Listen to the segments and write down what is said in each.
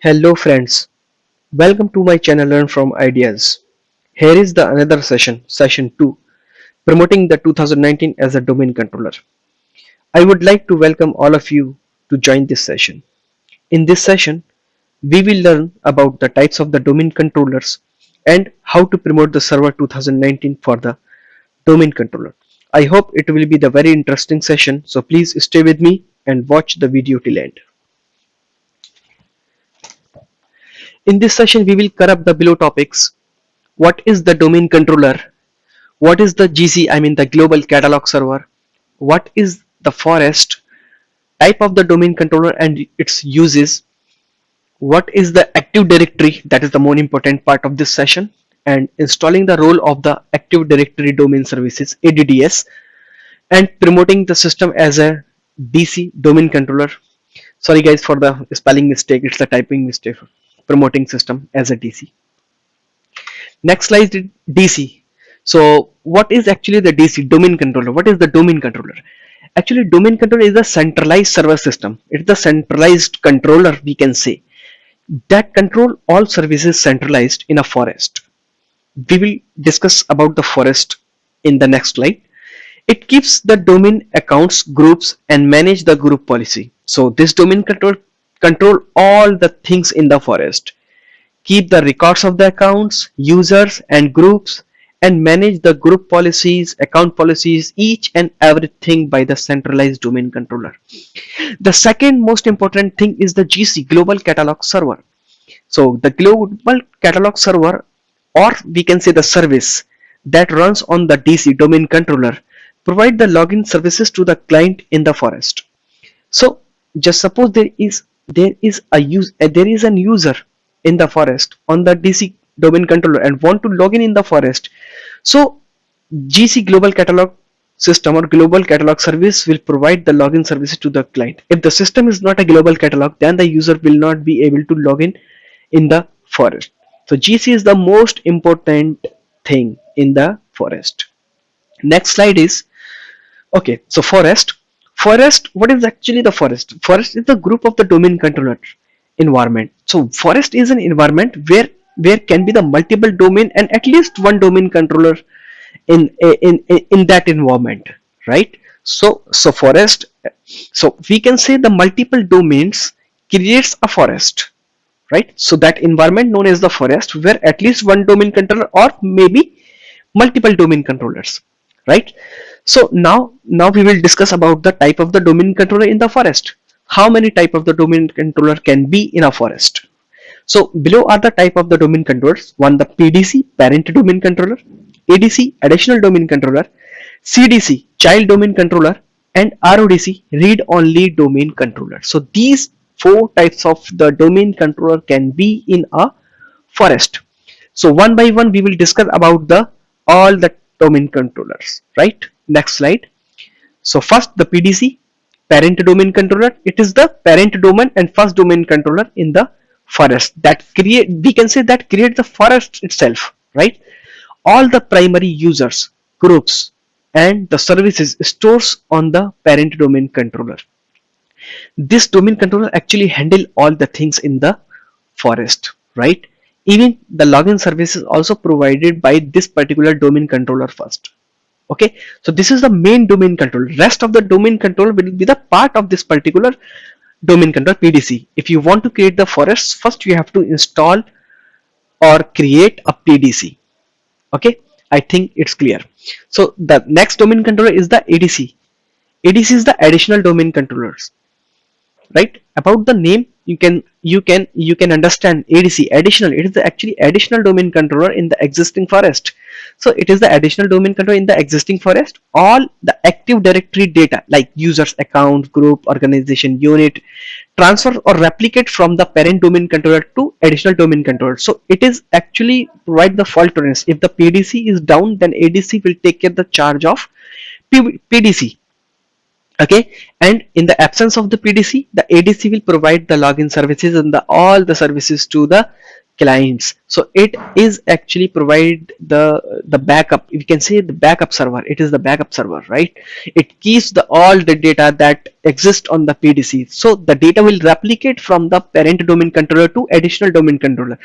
Hello friends, welcome to my channel Learn from Ideas. Here is the another session, session 2, promoting the 2019 as a domain controller. I would like to welcome all of you to join this session. In this session, we will learn about the types of the domain controllers and how to promote the server 2019 for the domain controller. I hope it will be the very interesting session so please stay with me and watch the video till end. In this session, we will cover up the below topics. What is the domain controller? What is the GC, I mean the global catalog server? What is the forest? Type of the domain controller and its uses. What is the Active Directory? That is the more important part of this session. And installing the role of the Active Directory Domain Services, ADDS. And promoting the system as a DC domain controller. Sorry guys for the spelling mistake, it's the typing mistake promoting system as a DC. Next slide DC. So what is actually the DC domain controller? What is the domain controller? Actually domain controller is a centralized server system. It's the centralized controller we can say that control all services centralized in a forest. We will discuss about the forest in the next slide. It keeps the domain accounts groups and manage the group policy. So this domain control control all the things in the forest, keep the records of the accounts, users and groups and manage the group policies, account policies, each and everything by the centralized domain controller. The second most important thing is the GC Global Catalog Server. So the Global Catalog Server or we can say the service that runs on the DC domain controller provide the login services to the client in the forest. So just suppose there is there is a use uh, there is an user in the forest on the DC domain controller and want to log in in the forest. So GC global catalog system or global catalog service will provide the login services to the client. If the system is not a global catalog then the user will not be able to log in in the forest. So GC is the most important thing in the forest. Next slide is okay so forest forest what is actually the forest? Forest is the group of the domain controller environment. So forest is an environment where where can be the multiple domain and at least one domain controller in in in, in that environment right? So so forest so we can say the multiple domains creates a forest right? So that environment known as the forest where at least one domain controller or maybe multiple domain controllers right so now now we will discuss about the type of the domain controller in the forest. How many type of the domain controller can be in a forest? So below are the type of the domain controllers. One the pdc parent domain controller. Adc additional domain controller. Cdc child domain controller. And rodc read only domain controller. So these four types of the domain controller can be in a forest. So one by one we will discuss about the all the domain controllers right next slide. So first the pdc parent domain controller. It is the parent domain and first domain controller in the forest. That create we can say that create the forest itself right? All the primary users groups and the services stores on the parent domain controller. This domain controller actually handle all the things in the forest right? Even the login service is also provided by this particular domain controller first okay? So this is the main domain controller rest of the domain controller will be the part of this particular domain controller pdc if you want to create the forest first you have to install or create a pdc okay? I think it's clear. So the next domain controller is the adc adc is the additional domain controllers. Right? About the name you can you can you can understand adc additional. It is actually additional domain controller in the existing forest so it is the additional domain controller in the existing forest. All the active directory data like users account group organization unit transfer or replicate from the parent domain controller to additional domain controller. So it is actually provide the fault tolerance. If the pdc is down then adc will take care the charge of pdc okay? And in the absence of the PDC the ADC will provide the login services and the all the services to the clients. So it is actually provide the the backup. We can say the backup server. It is the backup server right? It keeps the all the data that exist on the PDC so the data will replicate from the parent domain controller to additional domain controller.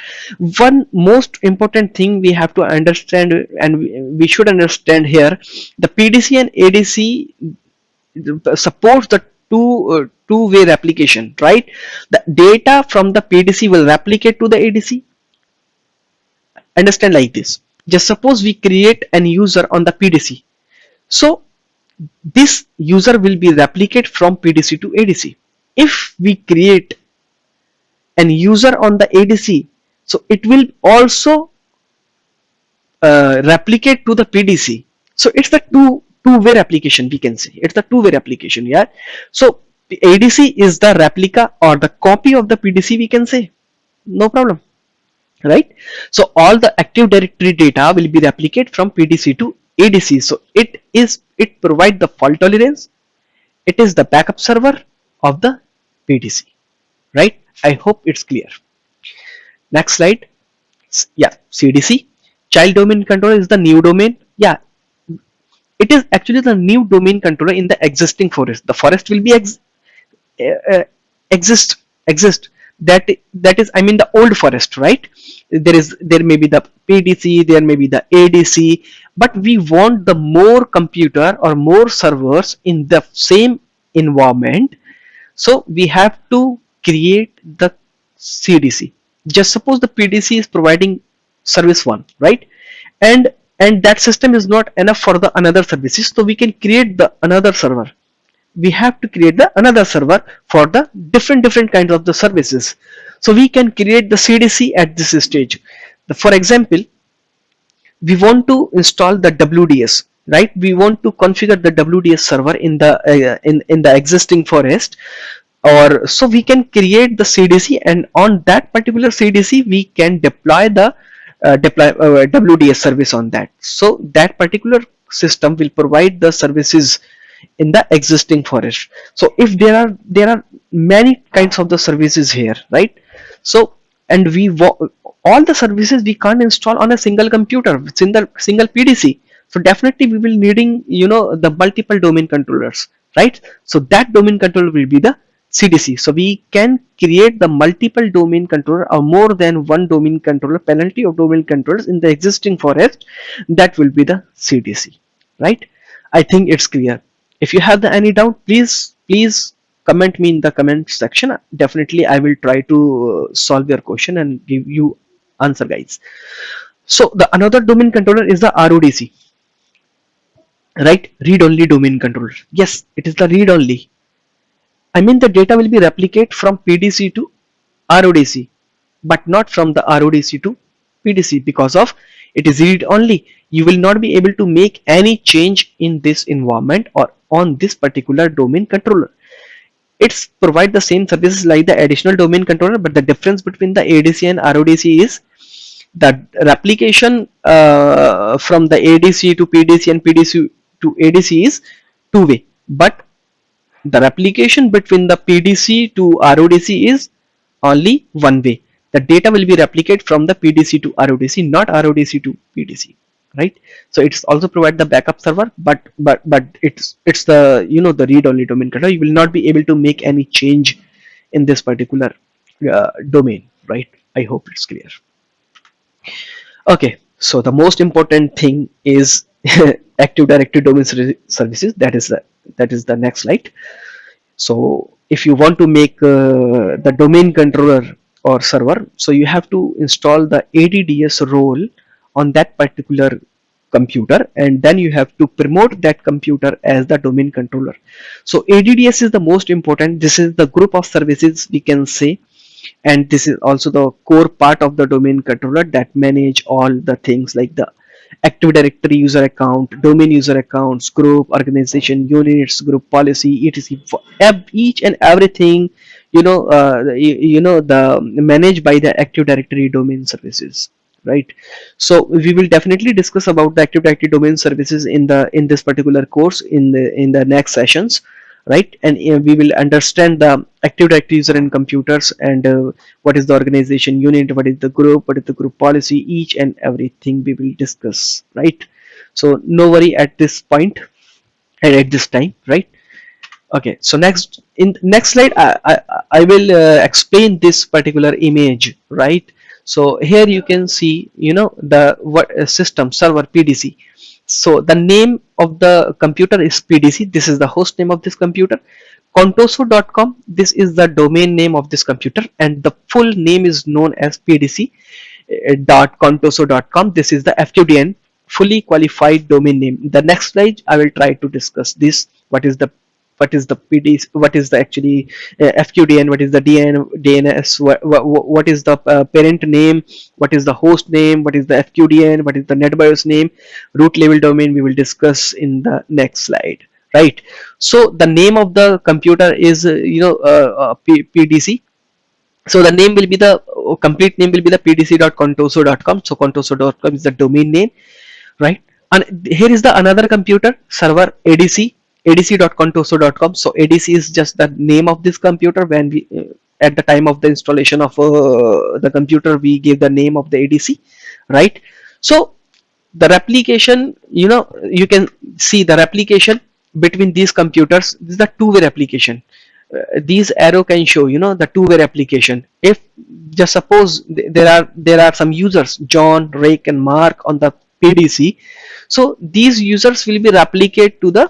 One most important thing we have to understand and we, we should understand here the PDC and ADC supports the two uh, two-way replication right? The data from the PDC will replicate to the ADC understand like this. Just suppose we create an user on the PDC so this user will be replicate from PDC to ADC if we create an user on the ADC so it will also uh, replicate to the PDC so it's the two two-way replication we can say. It's a two-way replication yeah? So ADC is the replica or the copy of the PDC we can say. No problem right? So all the active directory data will be replicated from PDC to ADC so it is it provide the fault tolerance. It is the backup server of the PDC right? I hope it's clear. Next slide. Yeah CDC child domain controller is the new domain. Yeah it is actually the new domain controller in the existing forest. The forest will be ex uh, exist exist. That that is i mean the old forest right? There is there may be the pdc there may be the adc but we want the more computer or more servers in the same environment. So we have to create the cdc just suppose the pdc is providing service one right? And and that system is not enough for the another services. So we can create the another server. We have to create the another server for the different different kinds of the services. So we can create the CDC at this stage. The, for example we want to install the WDS right? We want to configure the WDS server in the uh, in in the existing forest. Or so we can create the CDC and on that particular CDC we can deploy the deploy uh, WDS service on that. So that particular system will provide the services in the existing forest. So if there are there are many kinds of the services here, right? So and we all the services we can't install on a single computer, single single PDC. So definitely we will needing you know the multiple domain controllers, right? So that domain controller will be the CDC. So we can create the multiple domain controller or more than one domain controller penalty of domain controllers in the existing forest that will be the CDC, right? I think it's clear. If you have any doubt, please, please comment me in the comment section. Definitely I will try to uh, solve your question and give you answer guys. So the another domain controller is the RODC, right? Read only domain controller. Yes, it is the read only I mean the data will be replicate from PDC to RODC but not from the RODC to PDC because of it is read only. You will not be able to make any change in this environment or on this particular domain controller. It's provide the same services like the additional domain controller but the difference between the ADC and RODC is that replication uh, from the ADC to PDC and PDC to ADC is two way but the replication between the PDC to RODC is only one way. The data will be replicated from the PDC to RODC, not RODC to PDC, right? So it's also provide the backup server, but but but it's it's the you know the read-only domain controller. You will not be able to make any change in this particular uh, domain, right? I hope it's clear. Okay, so the most important thing is active directory domain services. That is the that is the next slide so if you want to make uh, the domain controller or server so you have to install the ADDS role on that particular computer and then you have to promote that computer as the domain controller so ADDS is the most important this is the group of services we can say and this is also the core part of the domain controller that manage all the things like the Active Directory user account, domain user accounts, group, organization, units, group policy, etc. For each and everything, you know, uh, you, you know, the managed by the Active Directory domain services right so we will definitely discuss about the active directory domain services in the in this particular course in the in the next sessions right? And uh, we will understand the active directory user in computers and uh, what is the organization unit what is the group what is the group policy each and everything we will discuss right? So no worry at this point and at this time right? Okay so next in next slide i i, I will uh, explain this particular image right? So here you can see you know the what uh, system server pdc so the name of the computer is pdc this is the host name of this computer. Contoso.com this is the domain name of this computer. And the full name is known as pdc uh, dot contoso.com this is the fqdn fully qualified domain name. The next slide i will try to discuss this what is the what is the PD, what is the actually uh, FQDN, what is the DN, DNS, what, is the uh, parent name, what is the host name, what is the FQDN, what is the NetBIOS name, root level domain we will discuss in the next slide, right? So the name of the computer is, uh, you know, uh, uh, PDC. So the name will be the uh, complete name will be the pdc.contoso.com. So contoso.com is the domain name, right? And here is the another computer server ADC adc.contoso.com so adc is just the name of this computer. When we uh, at the time of the installation of uh, the computer we gave the name of the adc right? So the replication you know you can see the replication between these computers. This is the two-way replication. Uh, these arrow can show you know the two-way replication. If just suppose th there are there are some users john rick and mark on the pdc so these users will be replicate to the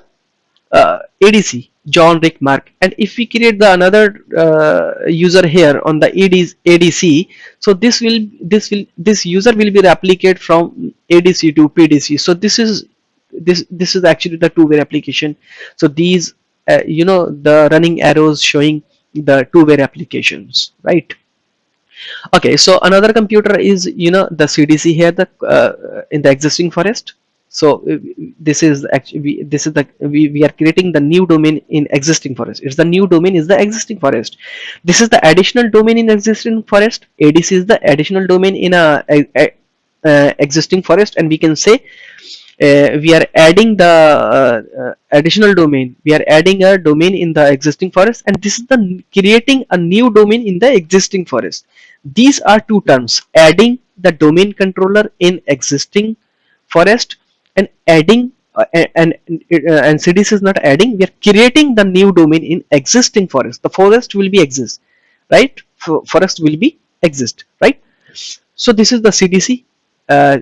uh, ADC John Rick Mark. And if we create the another uh, user here on the ADC so this will this will this user will be replicate from ADC to PDC so this is this this is actually the two-way application so these uh, you know the running arrows showing the two-way applications right? Okay so another computer is you know the CDC here the uh, in the existing forest so uh, this is actually this is the we, we are creating the new domain in existing forest. It's the new domain is the existing forest. This is the additional domain in existing forest. Adc is the additional domain in a, a, a uh, existing forest. And we can say uh, we are adding the uh, uh, additional domain. We are adding a domain in the existing forest. And this is the creating a new domain in the existing forest. These are two terms. Adding the domain controller in existing forest and adding uh, and uh, and CDC is not adding we are creating the new domain in existing forest. The forest will be exist right? For, forest will be exist right? So this is the CDC uh,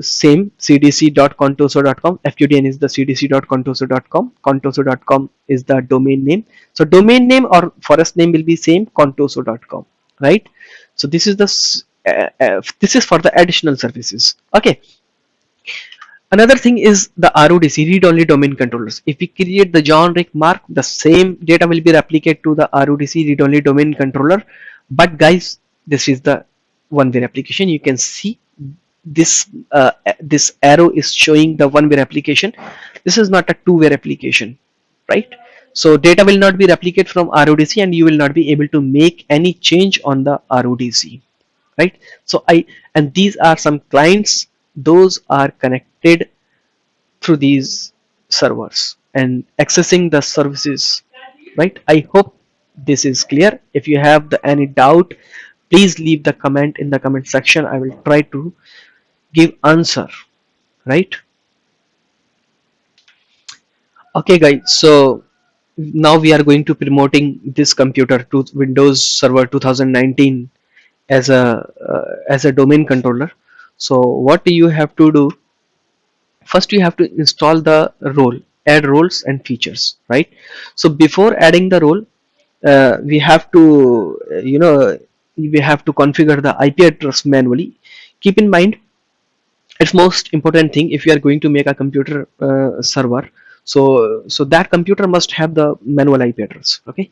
same cdc.contoso.com fqdn is the cdc.contoso.com contoso.com is the domain name. So domain name or forest name will be same contoso.com right? So this is the uh, uh, this is for the additional services. Okay Another thing is the RODC, read-only domain controllers. If we create the John Rick Mark, the same data will be replicated to the RODC read-only domain controller. But guys, this is the one-way replication. You can see this uh, this arrow is showing the one-way replication. This is not a two-way replication, right? So data will not be replicated from RODC and you will not be able to make any change on the RODC, right? So I and these are some clients those are connected through these servers and accessing the services right? I hope this is clear. If you have the, any doubt please leave the comment in the comment section. I will try to give answer right? Okay guys so now we are going to promoting this computer to windows server 2019 as a uh, as a domain controller so what do you have to do first you have to install the role add roles and features right? So before adding the role uh, we have to uh, you know we have to configure the IP address manually. Keep in mind it's most important thing if you are going to make a computer uh, server. So so that computer must have the manual IP address okay?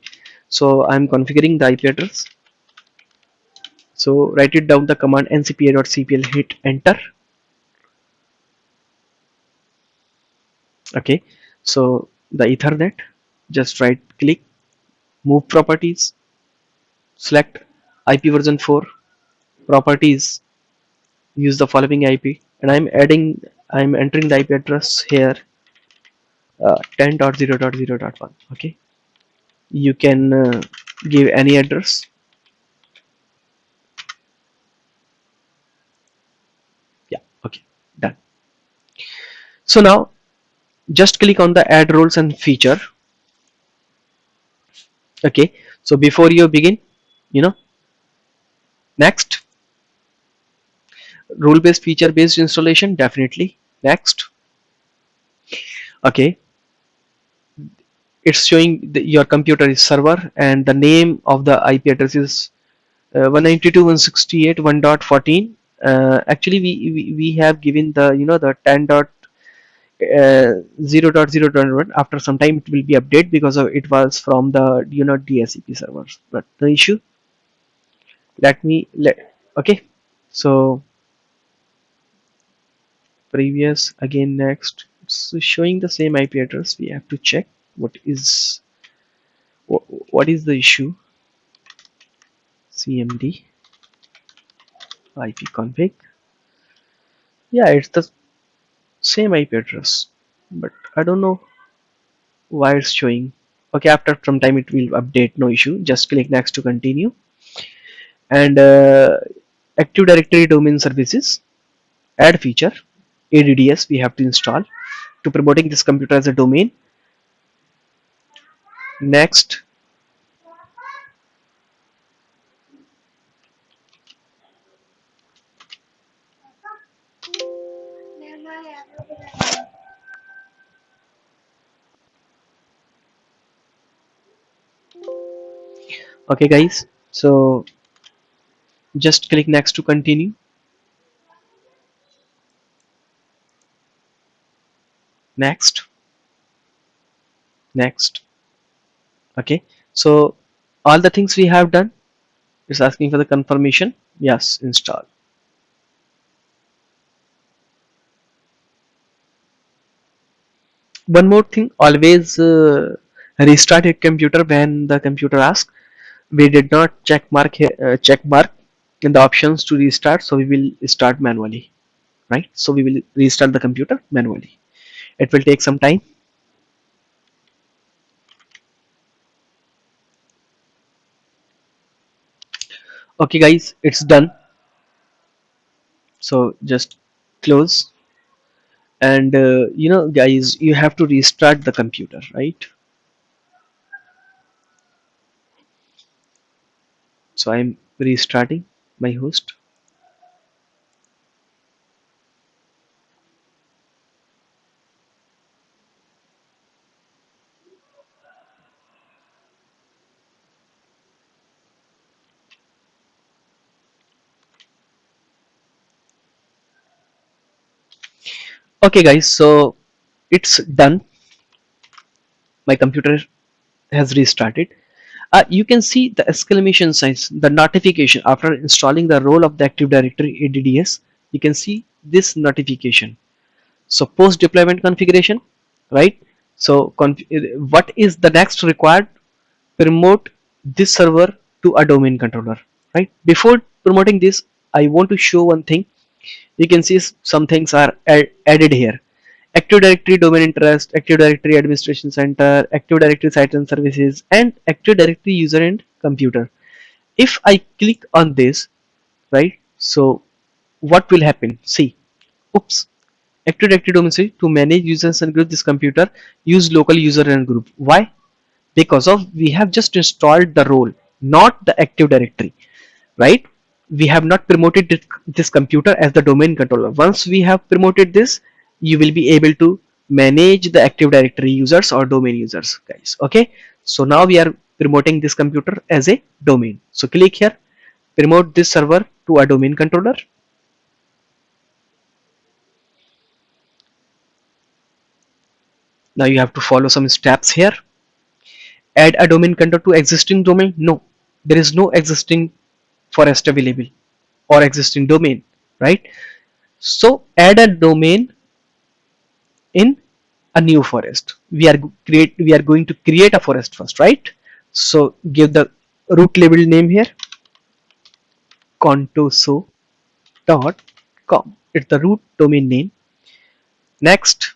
So I'm configuring the IP address so write it down the command ncpa.cpl hit enter. Okay. So the ethernet just right click move properties select ip version 4 properties use the following ip and i'm adding i'm entering the ip address here uh, 10.0.0.1 okay. You can uh, give any address yeah okay done so now just click on the add roles and feature. Okay so before you begin you know next. Rule based feature based installation definitely. Next. Okay. It's showing the, your computer is server and the name of the IP address is uh, 192.168.1.14 uh, actually we, we we have given the you know the 10 dot uh, 0.0.1 after some time it will be update because of it was from the you know DHCP servers. But the issue let me let okay. So previous again next. It's showing the same IP address. We have to check what is what, what is the issue. Cmd ipconfig yeah it's the same IP address but I don't know why it's showing. Okay after some time it will update no issue. Just click next to continue. And uh, Active Directory domain services add feature ADDS we have to install to promoting this computer as a domain. Next okay guys. So just click next to continue. Next. Next. Okay. So all the things we have done is asking for the confirmation. Yes install. One more thing. Always uh, restart your computer when the computer asks we did not check mark here uh, check mark in the options to restart so we will start manually right? So we will restart the computer manually. It will take some time. Okay guys it's done. So just close. And uh, you know guys you have to restart the computer right so I'm restarting my host. Okay guys so it's done. My computer has restarted uh, you can see the exclamation signs the notification after installing the role of the active directory adds you can see this notification. So post deployment configuration right? So what is the next required? Promote this server to a domain controller right? Before promoting this i want to show one thing. You can see some things are added here active directory domains and trusts active directory administration center active directory sites and services and active directory user and computer. If i click on this right so what will happen? See oops active directory domain to manage users and group this computer use local user and group. Why? Because of we have just installed the role not the active directory right? We have not promoted this computer as the domain controller. Once we have promoted this you will be able to manage the active directory users or domain users guys. Okay? So now we are promoting this computer as a domain. So click here. Promote this server to a domain controller. Now you have to follow some steps here. Add a domain controller to existing domain? No. There is no existing forest available or existing domain right? So add a domain in a new forest. We are create we are going to create a forest first right? So give the root label name here. contoso dot com. It's the root domain name. Next.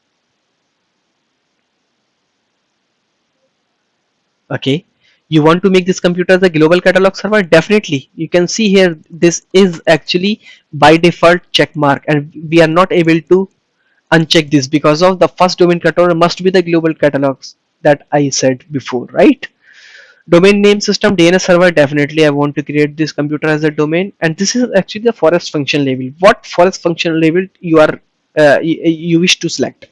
Okay. You want to make this computer as a global catalog server? Definitely. You can see here this is actually by default check mark and we are not able to uncheck this because of the first domain controller must be the global catalogs that I said before right? Domain name system DNS server definitely I want to create this computer as a domain. And this is actually the forest function label what forest function label you are uh, you, wish to select?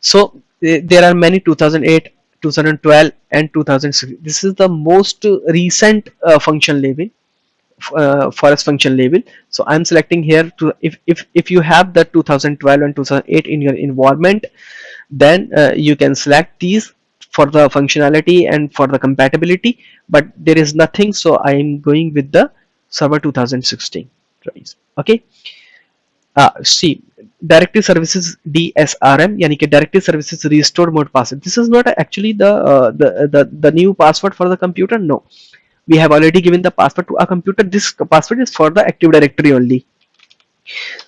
So there are many 2008 2012 and 2006 this is the most recent uh, function label uh, forest function label so i'm selecting here to if, if if you have the 2012 and 2008 in your environment then uh, you can select these for the functionality and for the compatibility but there is nothing so i am going with the server 2016 okay? Uh, see directory services dsrm yani ki directory services restore mode password. This is not actually the, uh, the the the new password for the computer no we have already given the password to our computer. This password is for the active directory only.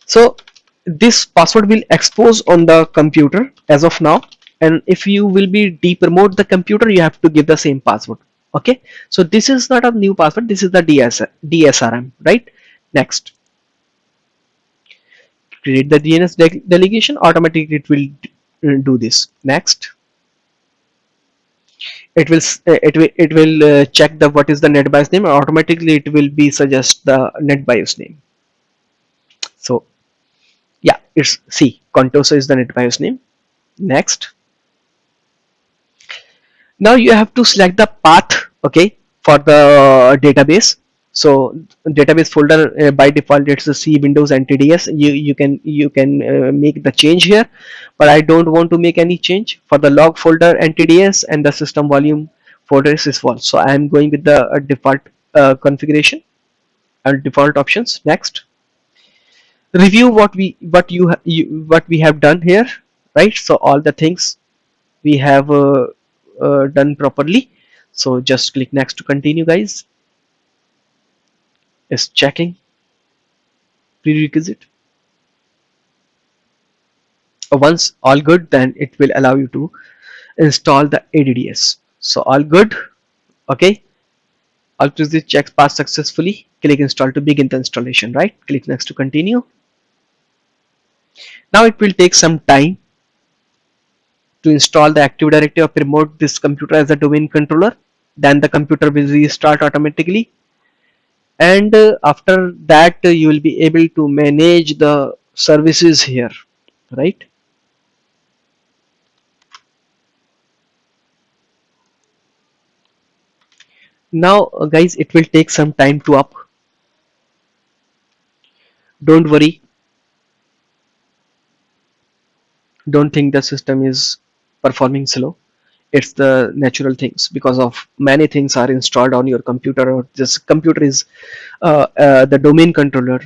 So this password will expose on the computer as of now. And if you will be depromote the computer you have to give the same password. Okay? So this is not a new password. This is the DS, dsrm right? Next. Create the DNS de delegation. Automatically it will do this. Next it will it will it will uh, check the what is the NetBIOS name automatically it will be suggest the NetBIOS name. So yeah it's C Contoso is the NetBIOS name. Next. Now you have to select the path okay for the database so database folder uh, by default it's the c windows NTDS you you can you can uh, make the change here but i don't want to make any change. For the log folder NTDS and the system volume folder is false so i am going with the uh, default uh, configuration and default options. Next. Review what we what you, you what we have done here right? So all the things we have uh, uh, done properly. So just click next to continue guys is checking prerequisite. Uh, once all good then it will allow you to install the ADDS so all good okay? All prerequisite checks passed successfully click install to begin the installation right? Click next to continue. Now it will take some time to install the active directory or promote this computer as a domain controller. Then the computer will restart automatically and uh, after that uh, you will be able to manage the services here right? Now uh, guys it will take some time to up. Don't worry. Don't think the system is performing slow it's the natural things because of many things are installed on your computer. Or this computer is uh, uh, the domain controller.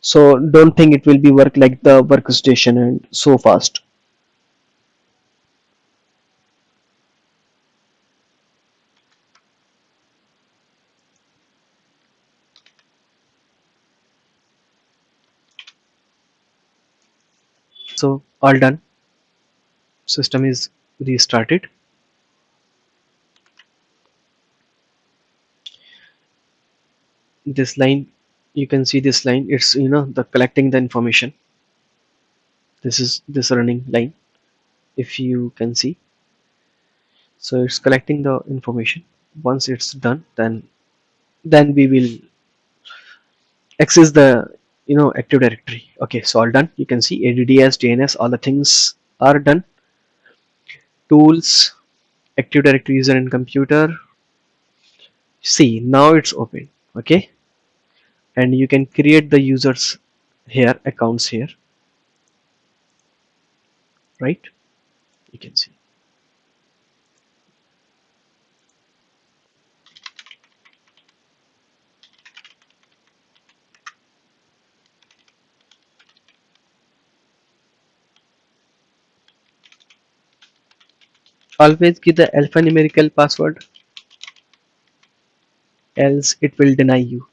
So don't think it will be work like the workstation and so fast. So all done. System is restarted this line you can see this line it's you know the collecting the information. This is this running line if you can see. So it's collecting the information. Once it's done then then we will access the you know active directory. Okay so all done. You can see ADDS DNS all the things are done. Tools active directory user and computer. See now it's open. Okay and you can create the users here accounts here. Right? You can see. Always give the alphanumerical password else it will deny you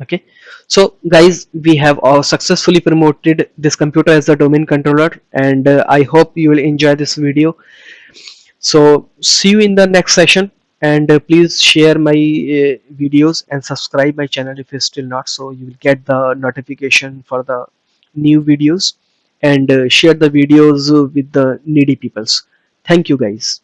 okay. So guys we have all successfully promoted this computer as the domain controller and uh, i hope you will enjoy this video. So see you in the next session and uh, please share my uh, videos and subscribe my channel if you're still not so you will get the notification for the new videos and uh, share the videos uh, with the needy peoples. Thank you guys